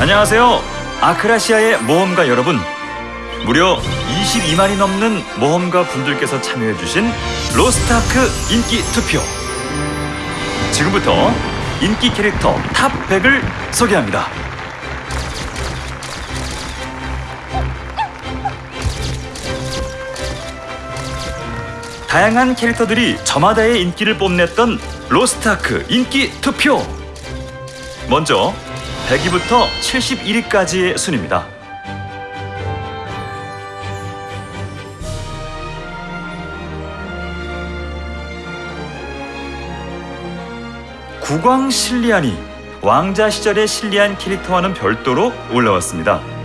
안녕하세요. 아크라시아의 모험가 여러분. 무려 22만이 넘는 모험가 분들께서 참여해주신 로스트아크 인기 투표. 지금부터 인기 캐릭터 top 100을 소개합니다. 다양한 캐릭터들이 저마다의 인기를 뽐냈던 로스트아크 인기 투표. 먼저 100위부터 71위까지의 순입니다. 국왕 실리안이 왕자 시절의 실리안 캐릭터와는 별도로 올라왔습니다.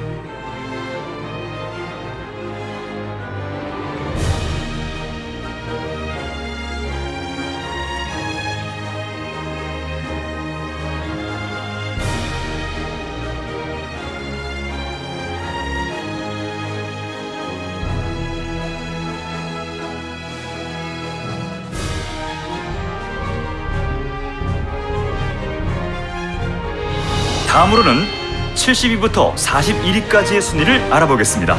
다음으로는 70위부터 41위까지의 순위를 알아보겠습니다.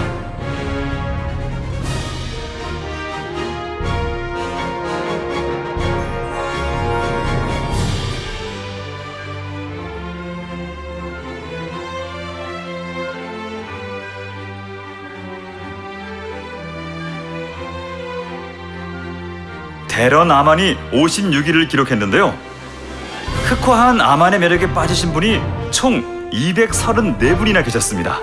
데런 아만이 56위를 기록했는데요. 흑화한 아만의 매력에 빠지신 분이 총 234분이나 계셨습니다.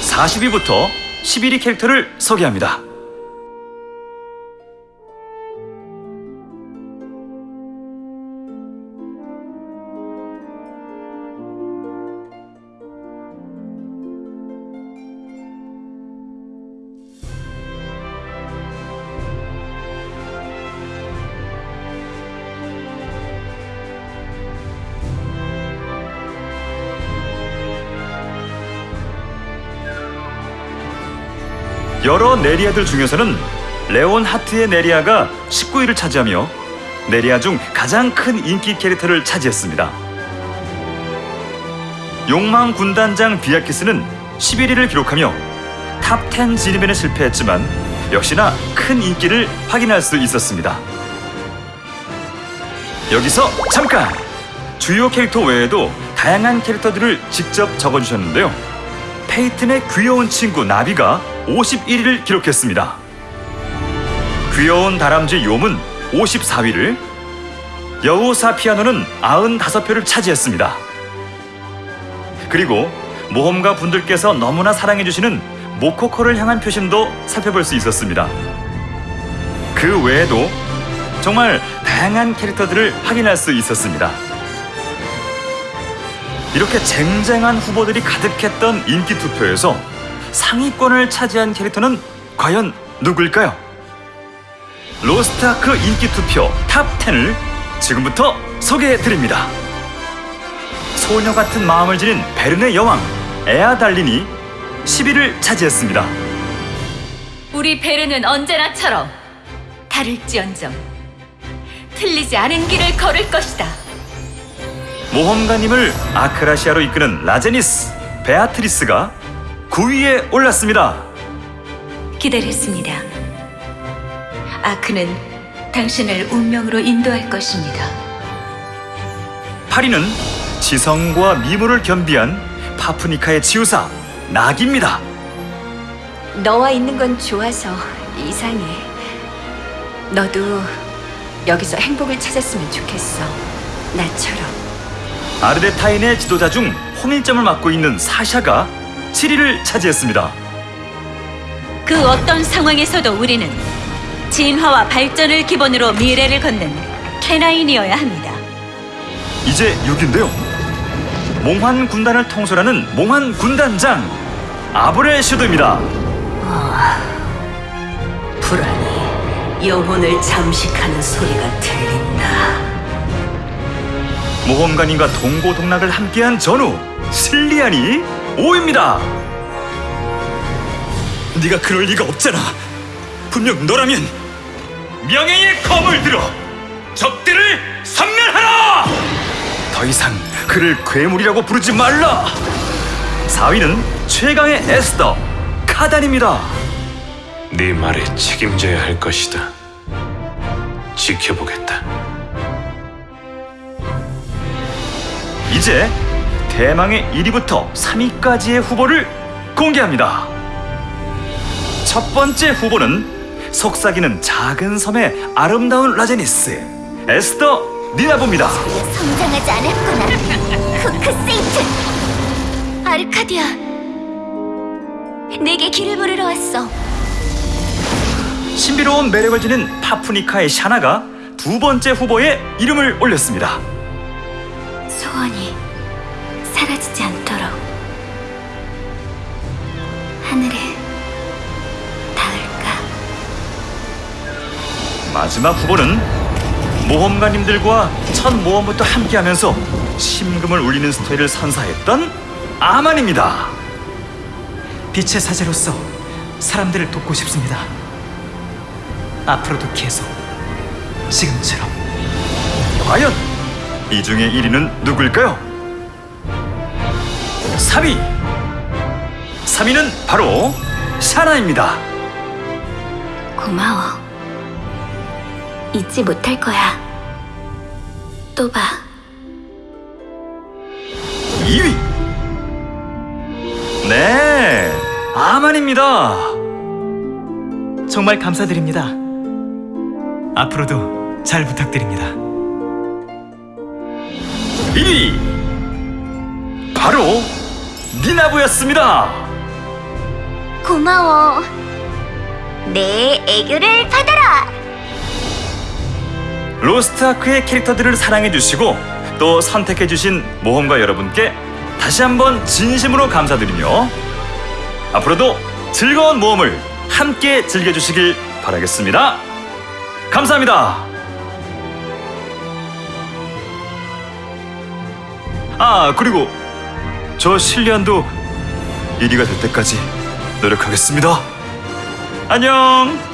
(40위부터) (11위) 캐릭터를 소개합니다. 여러 네리아들 중에서는 레온 하트의 네리아가 19위를 차지하며 네리아 중 가장 큰 인기 캐릭터를 차지했습니다. 욕망 군단장 비아키스는 11위를 기록하며 top 10 진입에는 실패했지만 역시나 큰 인기를 확인할 수 있었습니다. 여기서 잠깐! 주요 캐릭터 외에도 다양한 캐릭터들을 직접 적어주셨는데요. 페이튼의 귀여운 친구 나비가 51위를 기록했습니다. 귀여운 다람쥐 욤은 54위를, 여우사 피아노는 95표를 차지했습니다. 그리고 모험가 분들께서 너무나 사랑해주시는 모코코를 향한 표심도 살펴볼 수 있었습니다. 그 외에도 정말 다양한 캐릭터들을 확인할 수 있었습니다. 이렇게 쟁쟁한 후보들이 가득했던 인기 투표에서 상위권을 차지한 캐릭터는 과연 누굴까요? 로스트아크 인기 투표 top 10을 지금부터 소개해 드립니다. 소녀 같은 마음을 지닌 베른의 여왕 에아달린이 10위를 차지했습니다. 우리 베르는 언제나처럼 다를지언정 틀리지 않은 길을 걸을 것이다. 모험가님을 아크라시아로 이끄는 라제니스 베아트리스가 9위에 올랐습니다. 기다렸습니다. 아크는 당신을 운명으로 인도할 것입니다. 8위는 지성과 미모를 겸비한 파프니카의 지우사 낙입니다. 너와 있는 건 좋아서 이상해. 너도 여기서 행복을 찾았으면 좋겠어. 나처럼. 아르데타인의 지도자 중 홍일점을 맡고 있는 사샤가 7위를 차지했습니다. 그 어떤 상황에서도 우리는 진화와 발전을 기본으로 미래를 걷는 캐나인이어야 합니다. 이제 6위인데요. 몽환 군단을 통솔하는 몽환 군단장 아브레 슈드입니다. 불안이 영혼을 잠식하는 소리가 들린다. 모험가님과 동고동락을 함께한 전우 실리안이 5위입니다. 네가 그럴 리가 없잖아. 분명 너라면 명예의 검을 들어 적들을 섬멸하라. 더 이상 그를 괴물이라고 부르지 말라. 4위는 최강의 에스더 카단입니다. 네 말에 책임져야 할 것이다. 지켜보겠다. 이제 대망의 1위부터 3위까지의 후보를 공개합니다. 첫 번째 후보는 속삭이는 작은 섬의 아름다운 라제니스 에스더 니나보입니다. 성장하지 않았구나. 후크 세이튼. 아르카디아. 내게 길을 물으러 왔어. 신비로운 매력을 지닌 파푸니카의 샤나가 두 번째 후보에 이름을 올렸습니다. 소원이 사라지지 않도록 하늘에 닿을까? 마지막 후보는 모험가님들과 첫 모험부터 함께하면서 심금을 울리는 스토리를 선사했던 아만입니다. 빛의 사제로서 사람들을 돕고 싶습니다. 앞으로도 계속 지금처럼 과연 이 중에 1위는 누구일까요? 3위! 3위는 바로 샤나입니다. 고마워. 잊지 못할 거야. 또 봐. 2위! 네, 아만입니다. 정말 감사드립니다. 앞으로도 잘 부탁드립니다. 1위! 바로 니나부였습니다. 고마워. 내 애교를 받아라. 로스트아크의 캐릭터들을 사랑해주시고 또 선택해주신 모험가 여러분께 다시 한번 진심으로 감사드리며 앞으로도 즐거운 모험을 함께 즐겨주시길 바라겠습니다. 감사합니다. 아 그리고 저 실리안도 1위가 될 때까지 노력하겠습니다. 안녕.